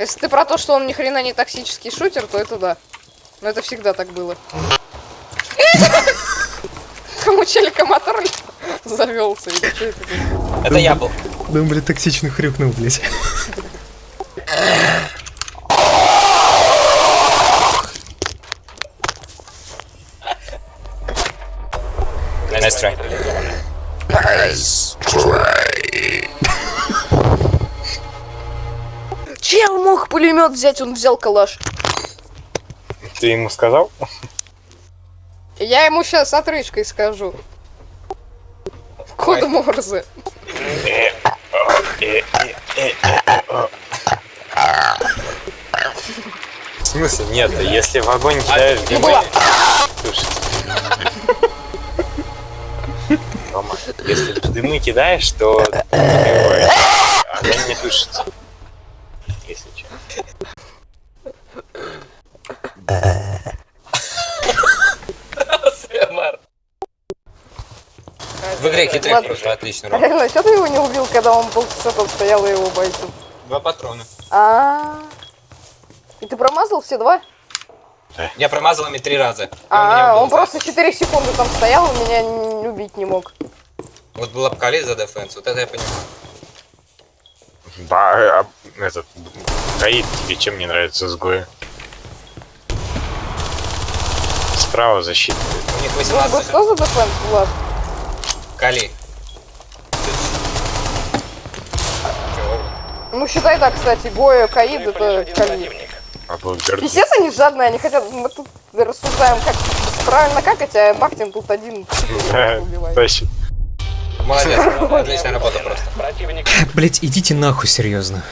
Если ты про то, что он ни хрена не токсический шутер, то это да. Но это всегда так было. Там у челика мотор завелся. или что это я был. Да он, блядь, токсично хрюкнул, блядь. Nice try. Чел мог пулемет взять, он взял калаш. Ты ему сказал? Я ему сейчас отрыжкой скажу. Код Морзе. В смысле? Нет, если в огонь кидаешь дымы... Рома, если дымы кидаешь, то огонь не тушится. Если что. В игре хитрый просто отлично. Реально, что ты его не убил, когда он полчаса там стоял и его бойцу? Два патрона. А. И ты промазал все два? Я промазал ими три раза. А, был он за- просто 4 секунды там стоял, и меня убить не мог. Вот была Кали за дефенс, вот это я понимаю. Ба, а, этот, Таит, тебе чем не нравится изгои? Справа защита. У них Ну, 18 же. что за Влад? Кали. Ну, считай так, кстати, Гоя, Каид, это Кали. А. Пиздец, они жадные, они хотят, мы тут рассуждаем, как правильно какать, а Бахтин тут один убивает. Молодец, отличная работа просто. Блять, идите нахуй, серьезно.